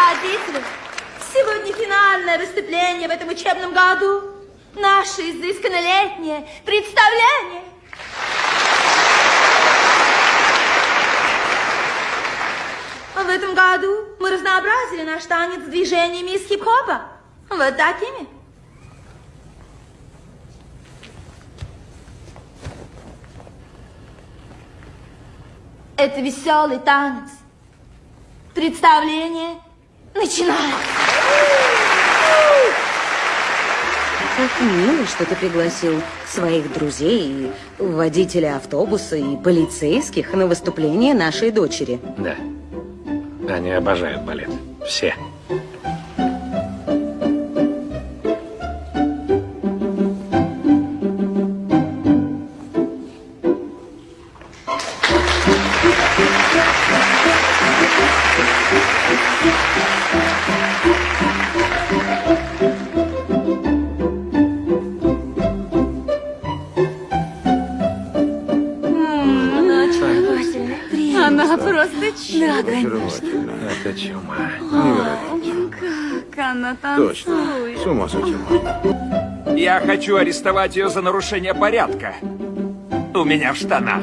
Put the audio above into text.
Родители, сегодня финальное выступление в этом учебном году. Наше изысканно летнее представление. В этом году мы разнообразили наш танец движениями из хип-хопа. Вот такими. Это веселый танец. Представление начинается. Как мило, что ты пригласил своих друзей, и водителя автобуса и полицейских на выступление нашей дочери. Да. Они обожают балет. Все. Она просто чудо. Очаровательно. Это чума. Невероятно. Как она Точно. танцует. С ума сойти. Я хочу арестовать ее за нарушение порядка. У меня в штанах.